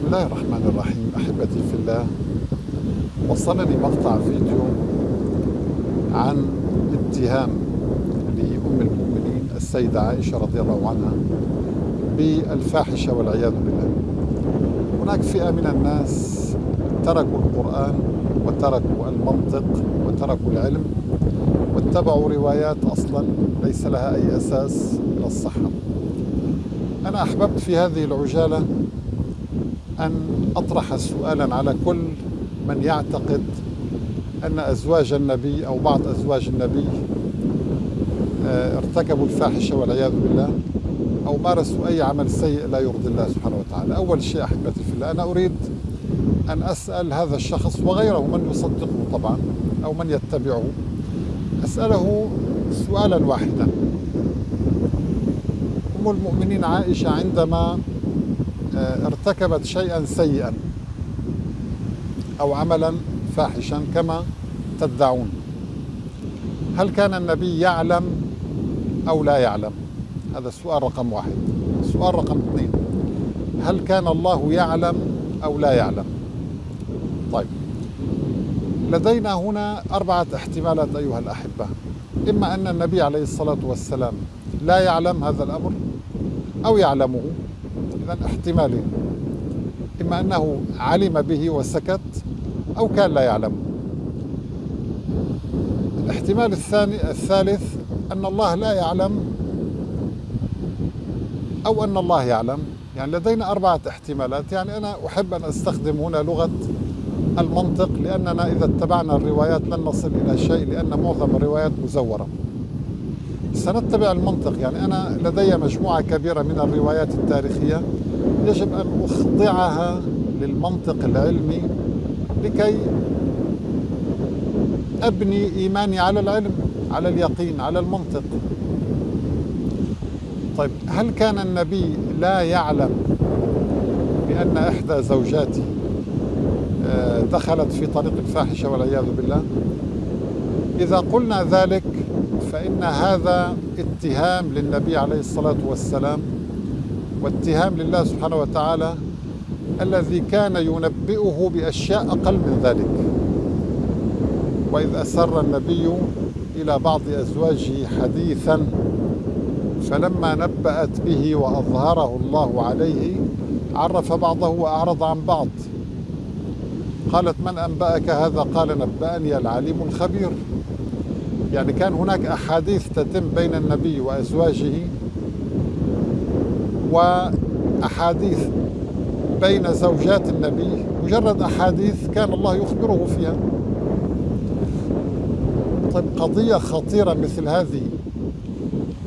بسم الله الرحمن الرحيم. أحبتي في الله وصلني مقطع فيديو عن اتهام لأم المؤمنين السيدة عائشة رضي الله عنها بالفاحشة والعياذ بالله. هناك فئة من الناس تركوا القرآن وتركوا المنطق وتركوا العلم واتبعوا روايات أصلا ليس لها أي أساس من الصحة. أنا أحببت في هذه العجالة أن أطرح سؤالا على كل من يعتقد أن أزواج النبي أو بعض أزواج النبي آه، ارتكبوا الفاحشة والعياذ بالله أو مارسوا أي عمل سيء لا يرضي الله سبحانه وتعالى. أول شيء أحبتي في الله أنا أريد أن أسأل هذا الشخص وغيره من يصدقه طبعا أو من يتبعه أسأله سؤالا واحدا. أم المؤمنين عائشة عندما ارتكبت شيئا سيئا أو عملا فاحشا كما تدعون. هل كان النبي يعلم أو لا يعلم؟ هذا السؤال رقم واحد. السؤال رقم اثنين. هل كان الله يعلم أو لا يعلم؟ طيب. لدينا هنا أربعة احتمالات أيها الأحبة. إما أن النبي عليه الصلاة والسلام لا يعلم هذا الأمر أو يعلمه. إذا احتمالين إما أنه علم به وسكت أو كان لا يعلم. الاحتمال الثاني الثالث أن الله لا يعلم أو أن الله يعلم. يعني لدينا أربعة احتمالات. يعني أنا أحب أن أستخدم هنا لغة المنطق لأننا إذا اتبعنا الروايات لن نصل إلى شيء لأن معظم الروايات مزورة. سنتبع المنطق. يعني أنا لدي مجموعة كبيرة من الروايات التاريخية يجب أن أخضعها للمنطق العلمي لكي أبني إيماني على العلم على اليقين على المنطق. طيب هل كان النبي لا يعلم بأن إحدى زوجاته آه، دخلت في طريق الفاحشة والعياذ بالله؟ إذا قلنا ذلك فإن هذا اتهام للنبي عليه الصلاة والسلام واتهام لله سبحانه وتعالى الذي كان ينبئه بأشياء أقل من ذلك. وإذ أسر النبي إلى بعض أزواجه حديثا فلما نبأت به وأظهره الله عليه عرف بعضه وأعرض عن بعض. قالت من أنبأك هذا؟ قال نبأني العليم الخبير. يعني كان هناك أحاديث تتم بين النبي وأزواجه وأحاديث بين زوجات النبي مجرد أحاديث كان الله يخبره فيها. طيب قضية خطيرة مثل هذه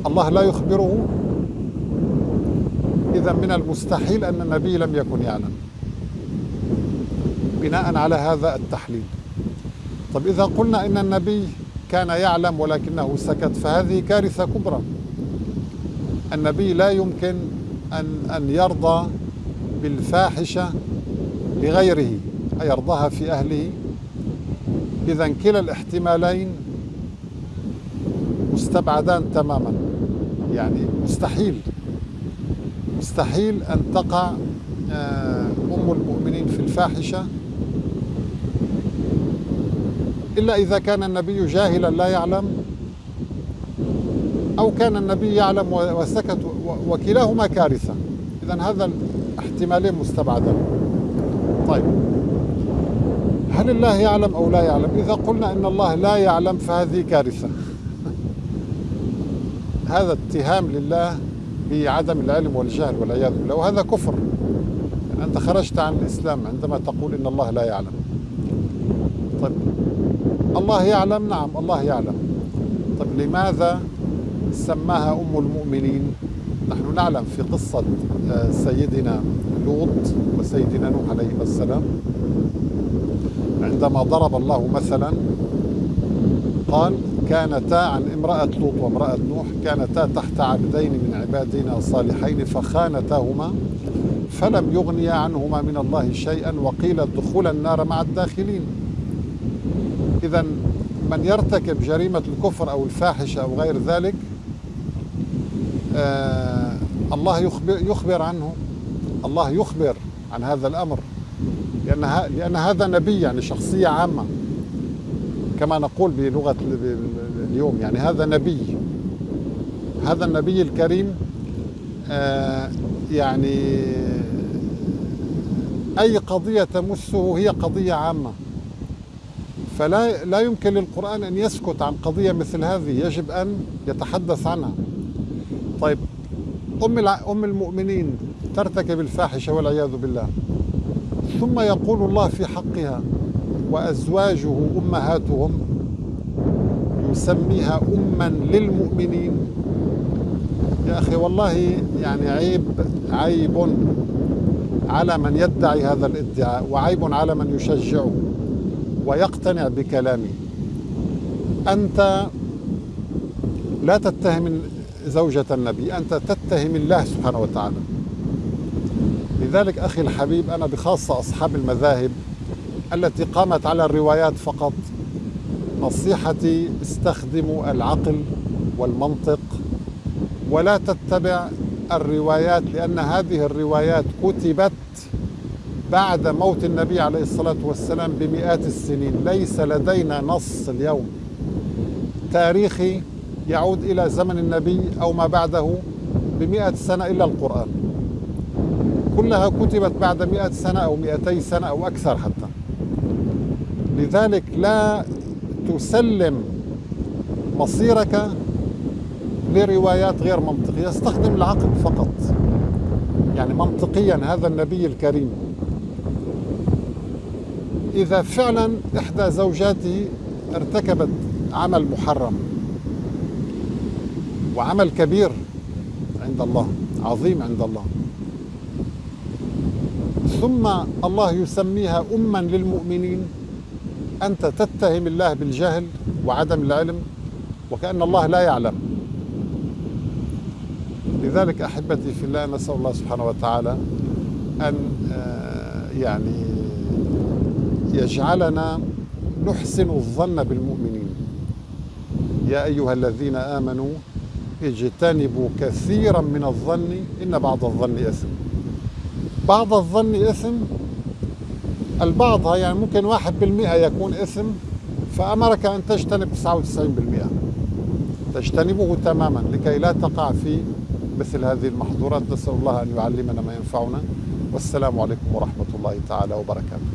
الله لا يخبره؟ إذا من المستحيل أن النبي لم يكن يعلم بناء على هذا التحليل. طيب إذا قلنا إن النبي كان يعلم ولكنه سكت. فهذه كارثة كبرى. النبي لا يمكن أن, أن يرضى بالفاحشة لغيره أيرضاها في أهله. إذا كلا الاحتمالين مستبعدان تماما. يعني مستحيل مستحيل أن تقع آه، أم المؤمنين في الفاحشة. إلا إذا كان النبي جاهلا لا يعلم أو كان النبي يعلم وسكت وكلاهما كارثة. إذا هذا الاحتمالين مستبعدان طيب. هل الله يعلم أو لا يعلم؟ إذا قلنا إن الله لا يعلم فهذه كارثة. هذا اتهام لله بعدم العلم والجهل والعياذ بالله. وهذا كفر. يعني أنت خرجت عن الإسلام عندما تقول إن الله لا يعلم. طيب. الله يعلم؟ نعم الله يعلم. طيب لماذا سماها أم المؤمنين؟ نحن نعلم في قصة آه، سيدنا لوط وسيدنا نوح عليه السلام. عندما ضرب الله مثلا قال كانتا عن امرأة لوط وامرأة نوح كانتا تحت عبدين من عبادنا صالحين فخانتاهما فلم يغنيا عنهما من الله شيئا وقيل ادخلا النار مع الداخلين. إذا من يرتكب جريمة الكفر أو الفاحشة أو غير ذلك آه الله يخبر, يخبر عنه. الله يخبر عن هذا الأمر. لأن, لأن هذا نبي يعني شخصية عامة. كما نقول بلغة اليوم يعني هذا نبي. هذا النبي الكريم آه، يعني أي قضية تمسه هي قضية عامة. فلا لا يمكن للقرآن أن يسكت عن قضية مثل هذه يجب أن يتحدث عنها. طيب أم أم المؤمنين ترتكب الفاحشة والعياذ بالله. ثم يقول الله في حقها وأزواجه أمهاتهم يسميها أما للمؤمنين. يا أخي والله يعني عيب عيب على من يدعي هذا الادعاء وعيب على من يشجعه. ويقتنع بكلامه أنت لا تتهم زوجة النبي أنت تتهم الله سبحانه وتعالى. لذلك أخي الحبيب أنا بخاصة أصحاب المذاهب التي قامت على الروايات فقط نصيحتي استخدموا العقل والمنطق ولا تتبع الروايات لأن هذه الروايات كتبت بعد موت النبي عليه الصلاة والسلام بمئات السنين. ليس لدينا نص اليوم. تاريخي يعود إلى زمن النبي أو ما بعده بمئة سنة إلا القرآن. كلها كتبت بعد مئة سنة أو مئتي سنة أو أكثر حتى. لذلك لا تسلم مصيرك لروايات غير منطقية. استخدم العقل فقط. يعني منطقيا هذا النبي الكريم. إذا فعلا إحدى زوجاته ارتكبت عمل محرم وعمل كبير عند الله عظيم عند الله. ثم الله يسميها أما للمؤمنين أنت تتهم الله بالجهل وعدم العلم وكأن الله لا يعلم. لذلك أحبتي في الله نسأل الله سبحانه وتعالى أن آه، يعني يجعلنا نحسن الظن بالمؤمنين. يا أيها الذين آمنوا اجتنبوا كثيرا من الظن إن بعض الظن إثم. بعض الظن إثم البعض يعني ممكن واحد بالمئة يكون إثم فأمرك أن تجتنب 99% تجتنبه تماما لكي لا تقع في مثل هذه المحظورات. نسأل الله أن يعلمنا ما ينفعنا. والسلام عليكم ورحمة الله تعالى وبركاته.